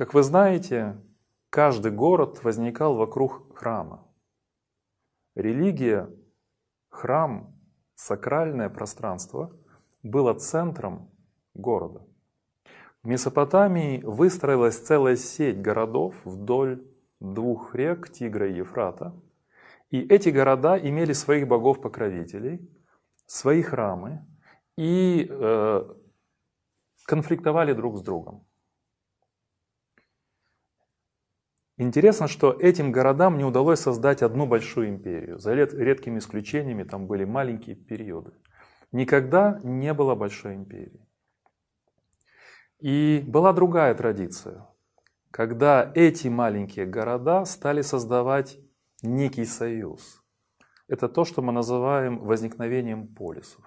Как вы знаете, каждый город возникал вокруг храма. Религия, храм, сакральное пространство было центром города. В Месопотамии выстроилась целая сеть городов вдоль двух рек Тигра и Ефрата. И эти города имели своих богов-покровителей, свои храмы и э, конфликтовали друг с другом. Интересно, что этим городам не удалось создать одну большую империю. За редкими исключениями там были маленькие периоды. Никогда не было большой империи. И была другая традиция, когда эти маленькие города стали создавать некий союз. Это то, что мы называем возникновением полисов.